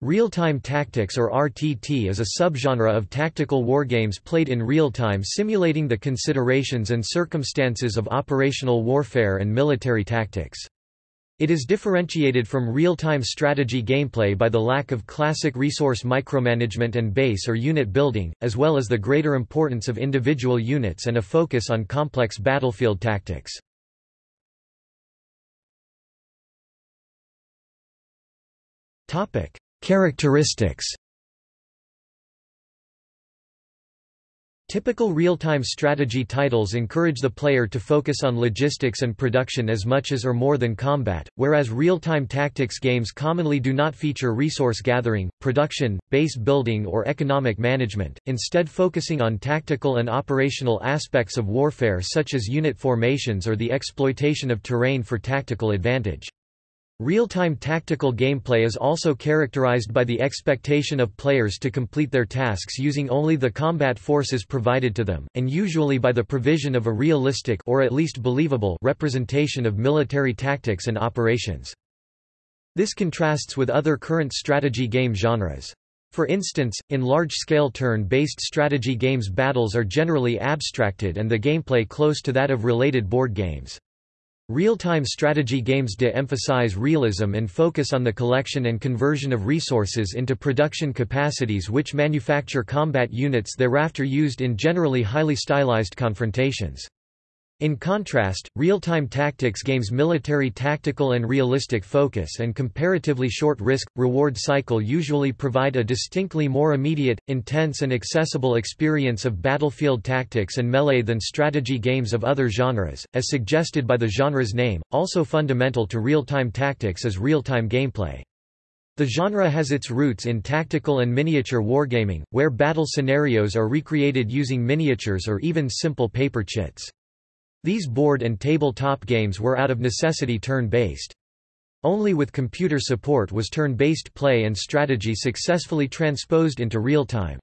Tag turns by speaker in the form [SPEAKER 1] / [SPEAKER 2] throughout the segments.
[SPEAKER 1] Real-time tactics or RTT is a subgenre of tactical wargames played in real time simulating the considerations and circumstances of operational warfare and military tactics. It is differentiated from real-time strategy gameplay by the lack of classic resource micromanagement and base or unit building, as well as the greater importance of individual units and a focus on complex battlefield tactics. Topic Characteristics Typical real-time strategy titles encourage the player to focus on logistics and production as much as or more than combat, whereas real-time tactics games commonly do not feature resource gathering, production, base building or economic management, instead focusing on tactical and operational aspects of warfare such as unit formations or the exploitation of terrain for tactical advantage. Real-time tactical gameplay is also characterized by the expectation of players to complete their tasks using only the combat forces provided to them, and usually by the provision of a realistic or at least believable representation of military tactics and operations. This contrasts with other current strategy game genres. For instance, in large-scale turn-based strategy games battles are generally abstracted and the gameplay close to that of related board games. Real-time strategy games de-emphasize realism and focus on the collection and conversion of resources into production capacities which manufacture combat units thereafter used in generally highly stylized confrontations. In contrast, real-time tactics games military tactical and realistic focus and comparatively short risk-reward cycle usually provide a distinctly more immediate, intense and accessible experience of battlefield tactics and melee than strategy games of other genres, as suggested by the genre's name. Also fundamental to real-time tactics is real-time gameplay. The genre has its roots in tactical and miniature wargaming, where battle scenarios are recreated using miniatures or even simple paper chits. These board and tabletop games were out of necessity turn-based. Only with computer support was turn-based play and strategy successfully transposed into real-time.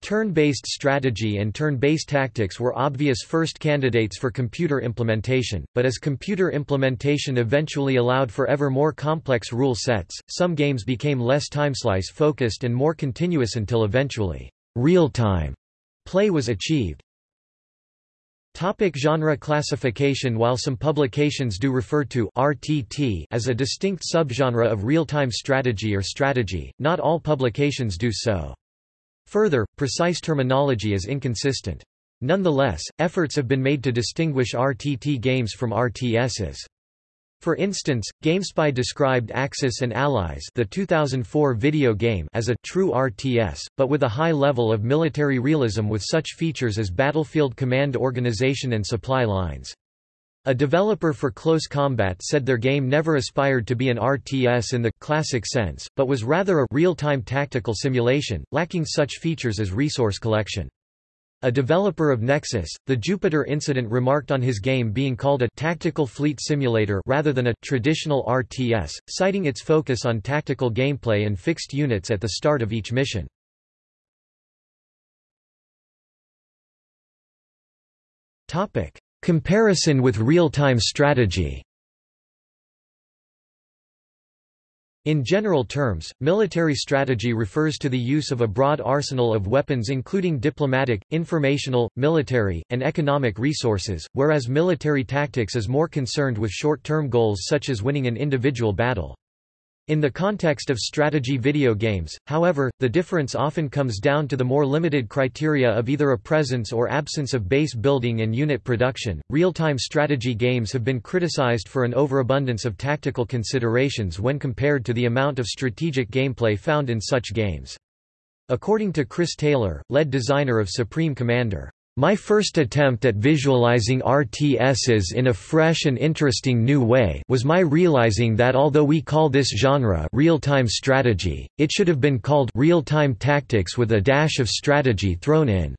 [SPEAKER 1] Turn-based strategy and turn-based tactics were obvious first candidates for computer implementation, but as computer implementation eventually allowed for ever more complex rule sets, some games became less timeslice focused and more continuous until eventually, real-time play was achieved. Topic genre classification While some publications do refer to RTT as a distinct subgenre of real-time strategy or strategy, not all publications do so. Further, precise terminology is inconsistent. Nonetheless, efforts have been made to distinguish RTT games from RTSs. For instance, GameSpy described Axis and Allies the 2004 video game as a true RTS, but with a high level of military realism with such features as battlefield command organization and supply lines. A developer for Close Combat said their game never aspired to be an RTS in the classic sense, but was rather a real-time tactical simulation, lacking such features as resource collection. A developer of Nexus, the Jupiter Incident remarked on his game being called a tactical fleet simulator rather than a traditional RTS, citing its focus on tactical gameplay and fixed units at the start of each mission. Comparison with real-time strategy In general terms, military strategy refers to the use of a broad arsenal of weapons including diplomatic, informational, military, and economic resources, whereas military tactics is more concerned with short-term goals such as winning an individual battle. In the context of strategy video games, however, the difference often comes down to the more limited criteria of either a presence or absence of base building and unit production. Real time strategy games have been criticized for an overabundance of tactical considerations when compared to the amount of strategic gameplay found in such games. According to Chris Taylor, lead designer of Supreme Commander, my first attempt at visualizing RTSs in a fresh and interesting new way was my realizing that although we call this genre real-time strategy, it should have been called real-time tactics with a dash of strategy thrown in.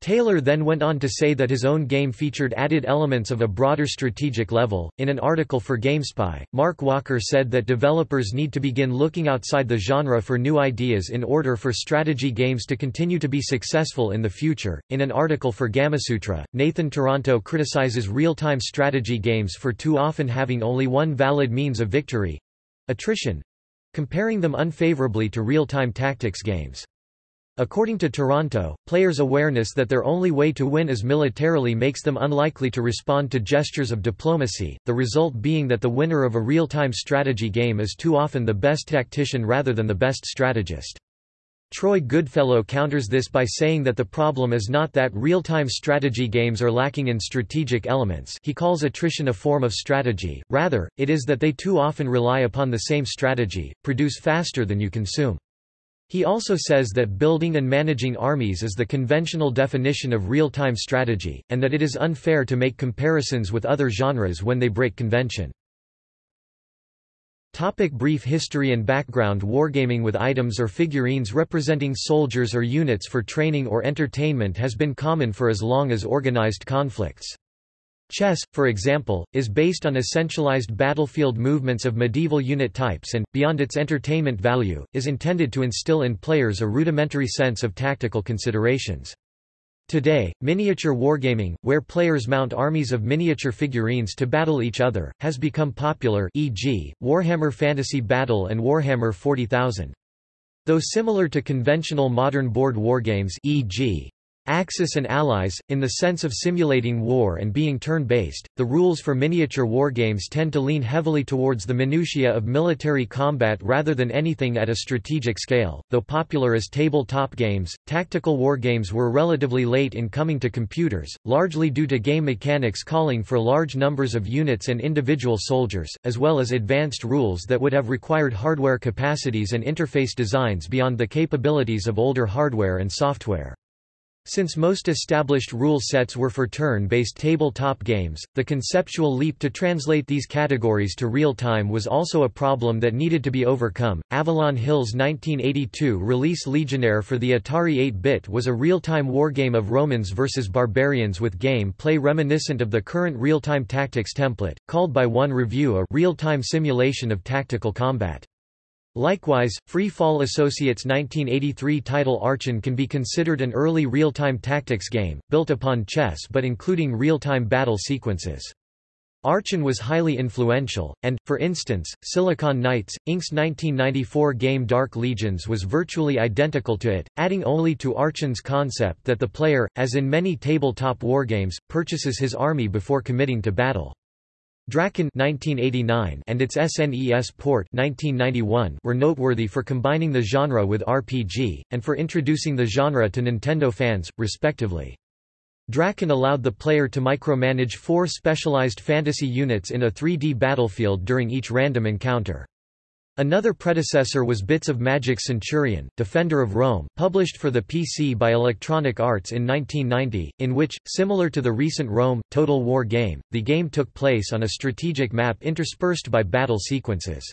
[SPEAKER 1] Taylor then went on to say that his own game featured added elements of a broader strategic level. In an article for GameSpy, Mark Walker said that developers need to begin looking outside the genre for new ideas in order for strategy games to continue to be successful in the future. In an article for Gamasutra, Nathan Toronto criticizes real time strategy games for too often having only one valid means of victory attrition comparing them unfavorably to real-time tactics games. According to Toronto, players' awareness that their only way to win is militarily makes them unlikely to respond to gestures of diplomacy, the result being that the winner of a real-time strategy game is too often the best tactician rather than the best strategist. Troy Goodfellow counters this by saying that the problem is not that real-time strategy games are lacking in strategic elements he calls attrition a form of strategy, rather, it is that they too often rely upon the same strategy, produce faster than you consume. He also says that building and managing armies is the conventional definition of real-time strategy, and that it is unfair to make comparisons with other genres when they break convention. Topic brief history and background Wargaming with items or figurines representing soldiers or units for training or entertainment has been common for as long as organized conflicts. Chess, for example, is based on essentialized battlefield movements of medieval unit types and, beyond its entertainment value, is intended to instill in players a rudimentary sense of tactical considerations. Today, miniature wargaming, where players mount armies of miniature figurines to battle each other, has become popular e.g., Warhammer Fantasy Battle and Warhammer 40,000. Though similar to conventional modern board wargames e.g. Axis and Allies, in the sense of simulating war and being turn-based, the rules for miniature wargames tend to lean heavily towards the minutiae of military combat rather than anything at a strategic scale. Though popular as tabletop games, tactical wargames were relatively late in coming to computers, largely due to game mechanics calling for large numbers of units and individual soldiers, as well as advanced rules that would have required hardware capacities and interface designs beyond the capabilities of older hardware and software. Since most established rule sets were for turn-based tabletop games, the conceptual leap to translate these categories to real-time was also a problem that needed to be overcome. Avalon Hill's 1982 release Legionnaire for the Atari 8-bit was a real-time wargame of Romans versus barbarians with game play reminiscent of the current real-time tactics template, called by one review a real-time simulation of tactical combat. Likewise, Free Fall Associates' 1983 title Archon can be considered an early real-time tactics game, built upon chess but including real-time battle sequences. Archon was highly influential, and, for instance, Silicon Knights, Inc.'s 1994 game Dark Legions was virtually identical to it, adding only to Archon's concept that the player, as in many tabletop wargames, purchases his army before committing to battle. Drakkhen 1989 and its SNES port 1991 were noteworthy for combining the genre with RPG, and for introducing the genre to Nintendo fans, respectively. Drakkhen allowed the player to micromanage four specialized fantasy units in a 3D battlefield during each random encounter. Another predecessor was Bits of Magic Centurion, Defender of Rome, published for the PC by Electronic Arts in 1990, in which, similar to the recent Rome, Total War game, the game took place on a strategic map interspersed by battle sequences.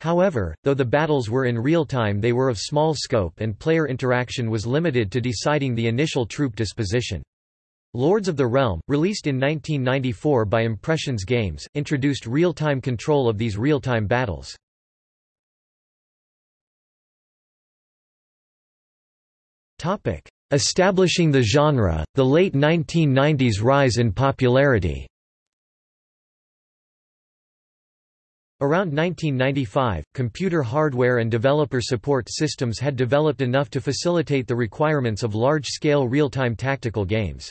[SPEAKER 1] However, though the battles were in real time they were of small scope and player interaction was limited to deciding the initial troop disposition. Lords of the Realm, released in 1994 by Impressions Games, introduced real-time control of these real-time battles. Topic: Establishing the genre, the late 1990s rise in popularity. Around 1995, computer hardware and developer support systems had developed enough to facilitate the requirements of large-scale real-time tactical games.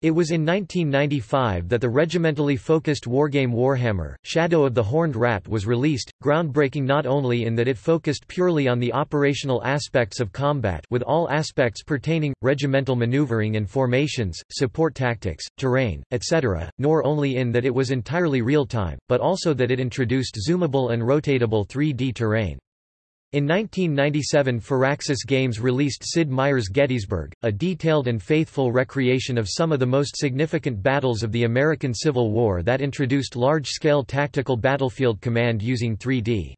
[SPEAKER 1] It was in 1995 that the regimentally focused wargame Warhammer, Shadow of the Horned Rat was released, groundbreaking not only in that it focused purely on the operational aspects of combat with all aspects pertaining, regimental maneuvering and formations, support tactics, terrain, etc., nor only in that it was entirely real-time, but also that it introduced zoomable and rotatable 3D terrain. In 1997 Firaxis Games released Sid Meier's Gettysburg, a detailed and faithful recreation of some of the most significant battles of the American Civil War that introduced large-scale tactical battlefield command using 3D.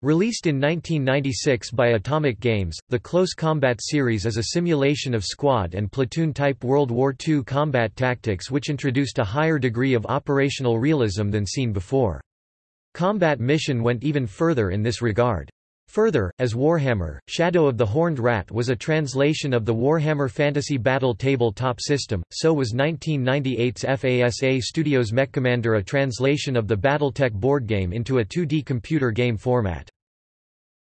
[SPEAKER 1] Released in 1996 by Atomic Games, the Close Combat series is a simulation of squad and platoon-type World War II combat tactics which introduced a higher degree of operational realism than seen before. Combat Mission went even further in this regard. Further, as Warhammer, Shadow of the Horned Rat was a translation of the Warhammer Fantasy Battle tabletop system, so was 1998's FASA Studios' Mechcommander a translation of the Battletech board game into a 2D computer game format.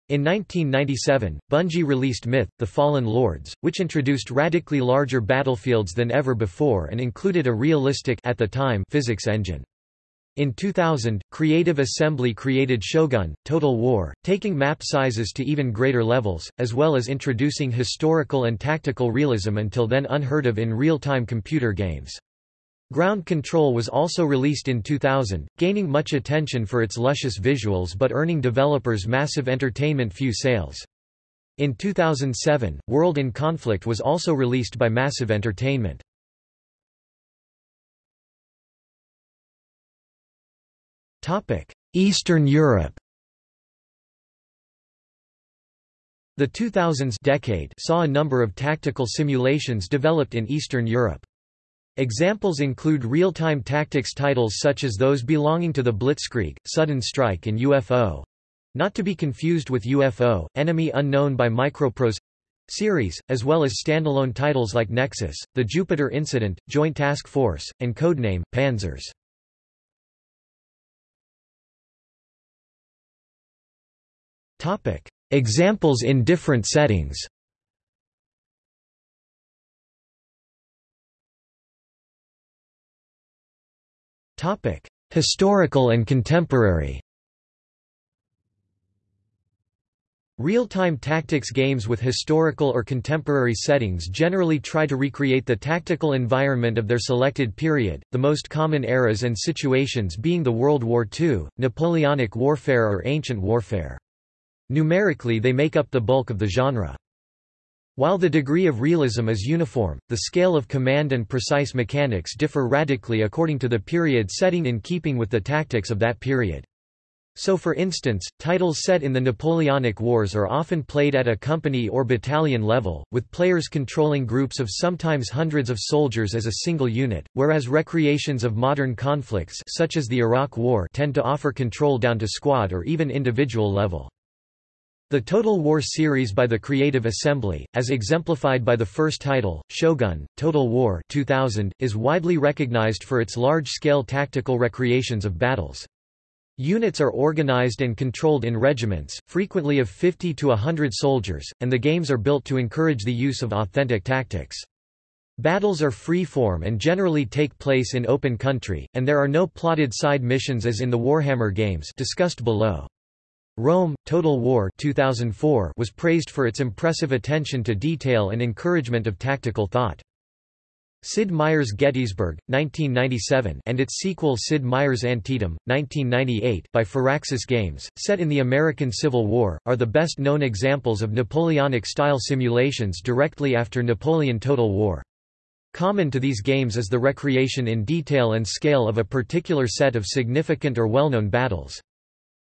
[SPEAKER 1] In 1997, Bungie released Myth, The Fallen Lords, which introduced radically larger battlefields than ever before and included a realistic at the time physics engine. In 2000, Creative Assembly created Shogun, Total War, taking map sizes to even greater levels, as well as introducing historical and tactical realism until then unheard of in real-time computer games. Ground Control was also released in 2000, gaining much attention for its luscious visuals but earning developers massive entertainment few sales. In 2007, World in Conflict was also released by Massive Entertainment. Eastern Europe The 2000s decade saw a number of tactical simulations developed in Eastern Europe. Examples include real-time tactics titles such as those belonging to the Blitzkrieg, Sudden Strike and UFO. Not to be confused with UFO, Enemy Unknown by Microprose series, as well as standalone titles like Nexus, The Jupiter Incident, Joint Task Force, and Codename, Panzers. Examples in different settings. Historical and contemporary. Real-time tactics games with historical or contemporary settings generally try to recreate the tactical environment of their selected period, the most common eras and situations being the World War II, Napoleonic warfare or ancient warfare. Numerically they make up the bulk of the genre. While the degree of realism is uniform, the scale of command and precise mechanics differ radically according to the period setting in keeping with the tactics of that period. So for instance, titles set in the Napoleonic Wars are often played at a company or battalion level, with players controlling groups of sometimes hundreds of soldiers as a single unit, whereas recreations of modern conflicts such as the Iraq War tend to offer control down to squad or even individual level. The Total War series by the Creative Assembly, as exemplified by the first title, Shogun, Total War 2000, is widely recognized for its large-scale tactical recreations of battles. Units are organized and controlled in regiments, frequently of 50 to 100 soldiers, and the games are built to encourage the use of authentic tactics. Battles are free-form and generally take place in open country, and there are no plotted side missions as in the Warhammer games discussed below. Rome, Total War 2004 was praised for its impressive attention to detail and encouragement of tactical thought. Sid Meier's Gettysburg, 1997 and its sequel Sid Meier's Antietam, 1998 by Firaxis Games, set in the American Civil War, are the best-known examples of Napoleonic-style simulations directly after Napoleon Total War. Common to these games is the recreation in detail and scale of a particular set of significant or well-known battles.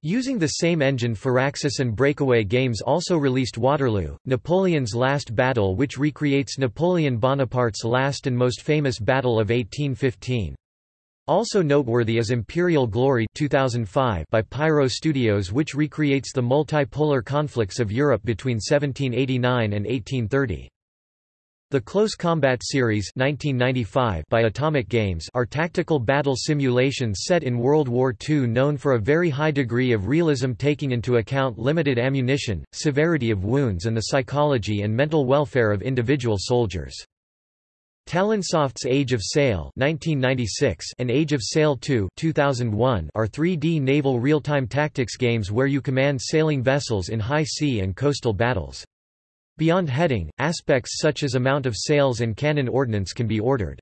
[SPEAKER 1] Using the same engine Firaxis and Breakaway Games also released Waterloo, Napoleon's Last Battle which recreates Napoleon Bonaparte's last and most famous battle of 1815. Also noteworthy is Imperial Glory 2005 by Pyro Studios which recreates the multipolar conflicts of Europe between 1789 and 1830. The Close Combat Series 1995 by Atomic Games are tactical battle simulations set in World War II known for a very high degree of realism taking into account limited ammunition, severity of wounds and the psychology and mental welfare of individual soldiers. Talonsoft's Age of Sail 1996 and Age of Sail 2 2001 are 3D naval real-time tactics games where you command sailing vessels in high sea and coastal battles. Beyond heading, aspects such as amount of sails and cannon ordnance can be ordered.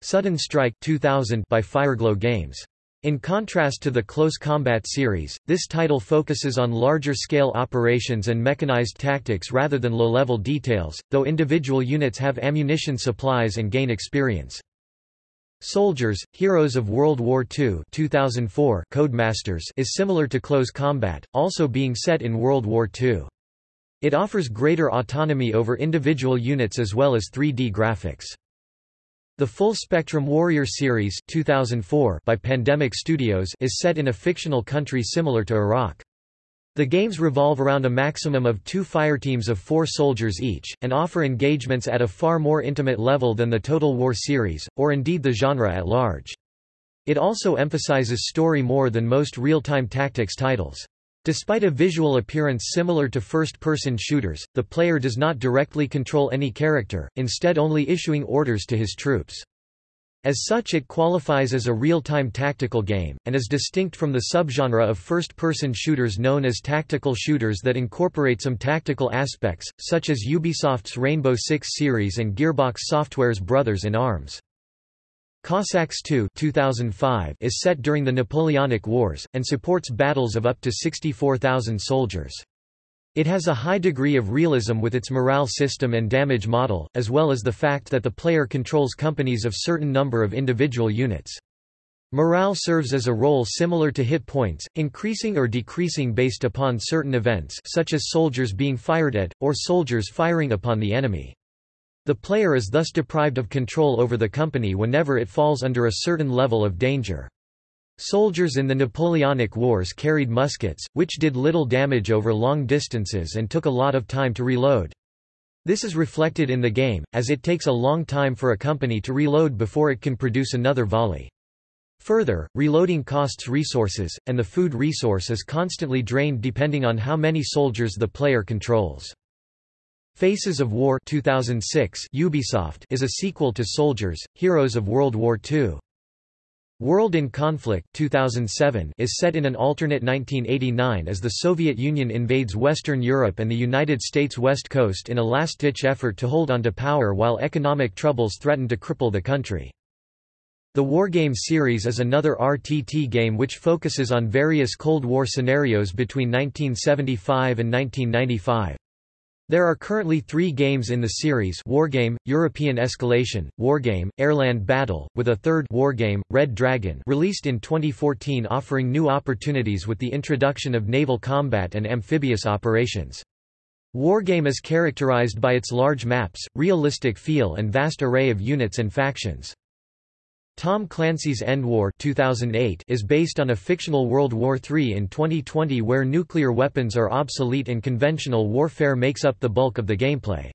[SPEAKER 1] Sudden Strike 2000 by Fireglow Games. In contrast to the Close Combat series, this title focuses on larger-scale operations and mechanized tactics rather than low-level details, though individual units have ammunition supplies and gain experience. Soldiers, Heroes of World War II 2004 Codemasters is similar to Close Combat, also being set in World War II. It offers greater autonomy over individual units as well as 3D graphics. The Full Spectrum Warrior series 2004 by Pandemic Studios is set in a fictional country similar to Iraq. The games revolve around a maximum of two fireteams of four soldiers each, and offer engagements at a far more intimate level than the Total War series, or indeed the genre at large. It also emphasizes story more than most real-time tactics titles. Despite a visual appearance similar to first-person shooters, the player does not directly control any character, instead only issuing orders to his troops. As such it qualifies as a real-time tactical game, and is distinct from the subgenre of first-person shooters known as tactical shooters that incorporate some tactical aspects, such as Ubisoft's Rainbow Six series and Gearbox Software's Brothers in Arms. Cossacks 2 2005 is set during the Napoleonic Wars, and supports battles of up to 64,000 soldiers. It has a high degree of realism with its morale system and damage model, as well as the fact that the player controls companies of certain number of individual units. Morale serves as a role similar to hit points, increasing or decreasing based upon certain events such as soldiers being fired at, or soldiers firing upon the enemy. The player is thus deprived of control over the company whenever it falls under a certain level of danger. Soldiers in the Napoleonic Wars carried muskets, which did little damage over long distances and took a lot of time to reload. This is reflected in the game, as it takes a long time for a company to reload before it can produce another volley. Further, reloading costs resources, and the food resource is constantly drained depending on how many soldiers the player controls. Faces of War 2006 Ubisoft is a sequel to Soldiers, Heroes of World War II. World in Conflict 2007 is set in an alternate 1989 as the Soviet Union invades Western Europe and the United States West Coast in a last-ditch effort to hold onto power while economic troubles threaten to cripple the country. The Wargame series is another RTT game which focuses on various Cold War scenarios between 1975 and 1995. There are currently three games in the series Wargame, European Escalation, Wargame, Airland Battle, with a third Wargame, Red Dragon released in 2014 offering new opportunities with the introduction of naval combat and amphibious operations. Wargame is characterized by its large maps, realistic feel and vast array of units and factions. Tom Clancy's EndWar 2008 is based on a fictional World War III in 2020 where nuclear weapons are obsolete and conventional warfare makes up the bulk of the gameplay.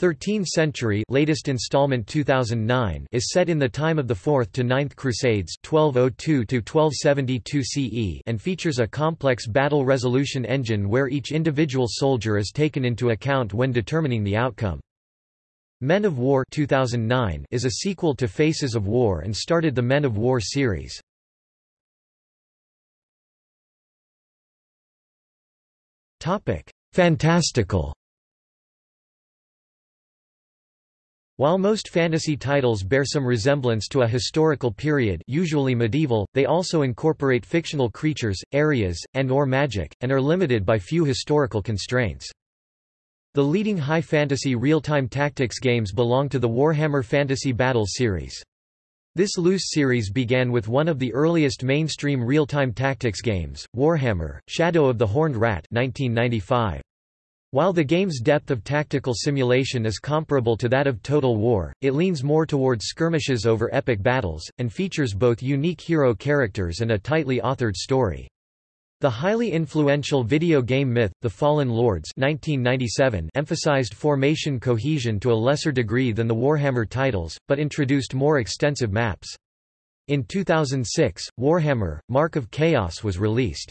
[SPEAKER 1] 13th Century latest installment 2009 is set in the time of the 4th to 9th Crusades 1202 to 1272 CE and features a complex battle resolution engine where each individual soldier is taken into account when determining the outcome. Men of War 2009 is a sequel to Faces of War and started the Men of War series. Fantastical While most fantasy titles bear some resemblance to a historical period usually medieval, they also incorporate fictional creatures, areas, and or magic, and are limited by few historical constraints. The leading high fantasy real-time tactics games belong to the Warhammer Fantasy Battle series. This loose series began with one of the earliest mainstream real-time tactics games, Warhammer, Shadow of the Horned Rat 1995. While the game's depth of tactical simulation is comparable to that of Total War, it leans more towards skirmishes over epic battles, and features both unique hero characters and a tightly authored story. The highly influential video game Myth, The Fallen Lords 1997 emphasized formation cohesion to a lesser degree than the Warhammer titles, but introduced more extensive maps. In 2006, Warhammer, Mark of Chaos was released.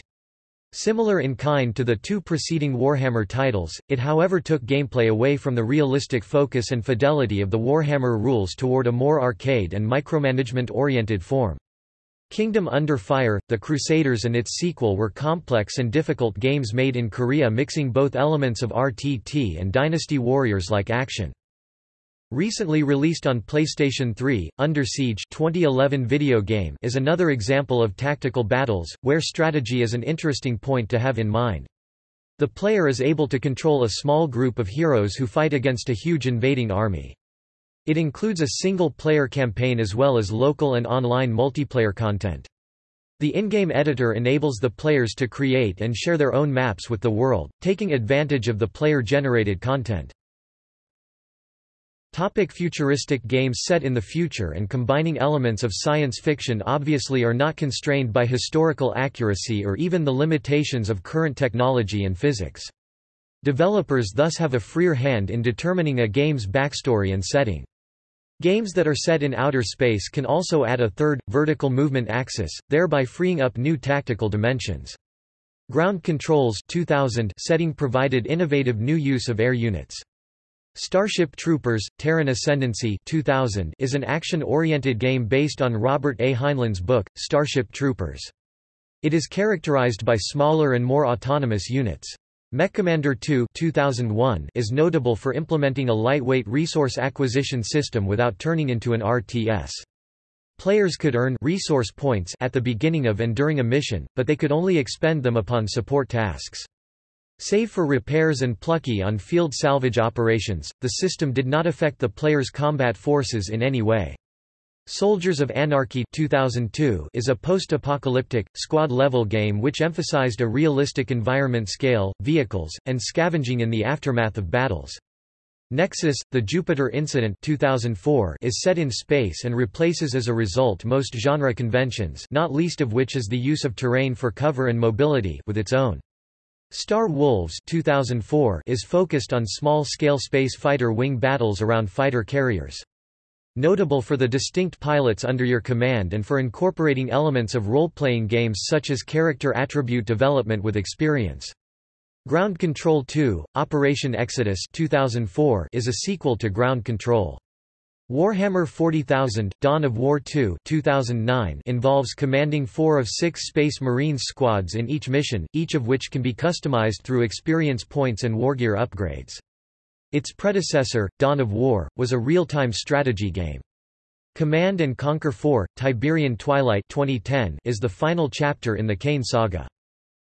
[SPEAKER 1] Similar in kind to the two preceding Warhammer titles, it however took gameplay away from the realistic focus and fidelity of the Warhammer rules toward a more arcade and micromanagement-oriented form. Kingdom Under Fire, The Crusaders and its sequel were complex and difficult games made in Korea mixing both elements of RTT and Dynasty Warriors-like action. Recently released on PlayStation 3, Under Siege 2011 video game is another example of tactical battles, where strategy is an interesting point to have in mind. The player is able to control a small group of heroes who fight against a huge invading army. It includes a single-player campaign as well as local and online multiplayer content. The in-game editor enables the players to create and share their own maps with the world, taking advantage of the player-generated content. Topic futuristic games set in the future and combining elements of science fiction obviously are not constrained by historical accuracy or even the limitations of current technology and physics. Developers thus have a freer hand in determining a game's backstory and setting. Games that are set in outer space can also add a third, vertical movement axis, thereby freeing up new tactical dimensions. Ground Controls 2000 setting provided innovative new use of air units. Starship Troopers – Terran Ascendancy 2000 is an action-oriented game based on Robert A. Heinlein's book, Starship Troopers. It is characterized by smaller and more autonomous units. Mechcommander 2 2001 is notable for implementing a lightweight resource acquisition system without turning into an RTS. Players could earn resource points at the beginning of and during a mission, but they could only expend them upon support tasks. Save for repairs and plucky on-field salvage operations, the system did not affect the player's combat forces in any way. Soldiers of Anarchy 2002 is a post-apocalyptic, squad-level game which emphasized a realistic environment scale, vehicles, and scavenging in the aftermath of battles. Nexus, The Jupiter Incident 2004 is set in space and replaces as a result most genre conventions not least of which is the use of terrain for cover and mobility with its own. Star Wolves 2004 is focused on small-scale space fighter wing battles around fighter carriers. Notable for the distinct pilots under your command and for incorporating elements of role-playing games such as character attribute development with experience. Ground Control 2, Operation Exodus 2004 is a sequel to Ground Control. Warhammer 40,000, Dawn of War 2 2009 involves commanding four of six Space Marines squads in each mission, each of which can be customized through experience points and wargear upgrades. Its predecessor, Dawn of War, was a real-time strategy game. Command and Conquer 4, Tiberian Twilight 2010 is the final chapter in the Kane saga.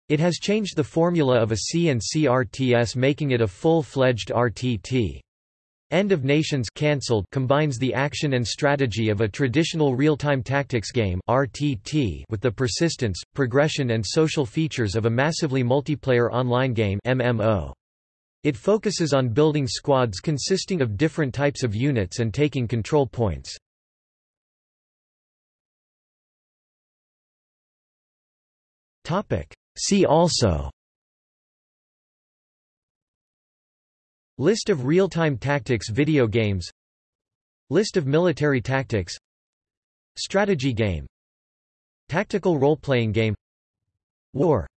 [SPEAKER 1] It has changed the formula of a C&C RTS making it a full-fledged RTT. End of Nations cancelled combines the action and strategy of a traditional real-time tactics game RTT with the persistence, progression and social features of a massively multiplayer online game MMO. It focuses on building squads consisting of different types of units and taking control points. See also. List of real-time tactics video games. List of military tactics. Strategy game. Tactical role-playing game. War